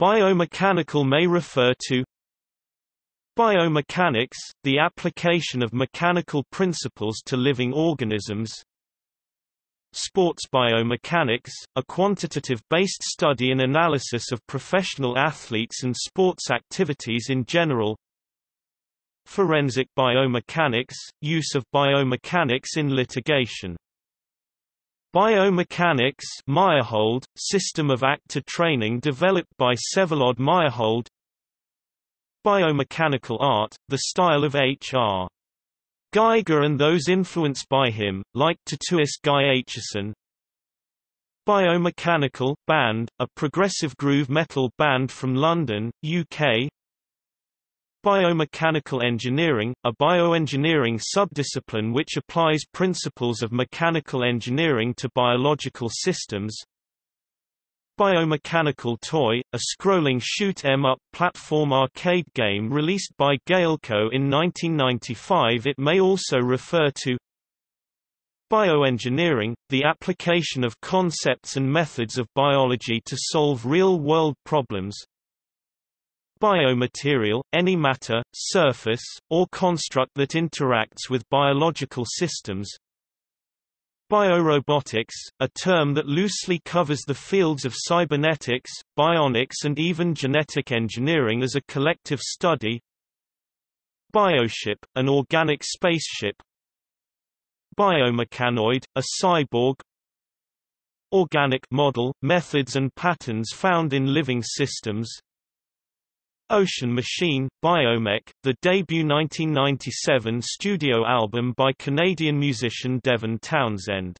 Biomechanical may refer to Biomechanics, the application of mechanical principles to living organisms. Sports biomechanics, a quantitative-based study and analysis of professional athletes and sports activities in general. Forensic biomechanics, use of biomechanics in litigation Biomechanics Meyerhold, system of actor training developed by Vsevolod Meyerhold. Biomechanical art, the style of H.R. Giger and those influenced by him, like tattooist Guy Aitchison. Biomechanical Band, a progressive groove metal band from London, UK Biomechanical engineering, a bioengineering subdiscipline which applies principles of mechanical engineering to biological systems. Biomechanical Toy, a scrolling shoot 'em up platform arcade game released by Gaelco in 1995 It may also refer to. Bioengineering, the application of concepts and methods of biology to solve real-world problems Biomaterial, any matter, surface, or construct that interacts with biological systems. Biorobotics, a term that loosely covers the fields of cybernetics, bionics and even genetic engineering as a collective study. Bioship, an organic spaceship. Biomechanoid, a cyborg. Organic model, methods and patterns found in living systems Ocean Machine, Biomech, the debut 1997 studio album by Canadian musician Devin Townsend.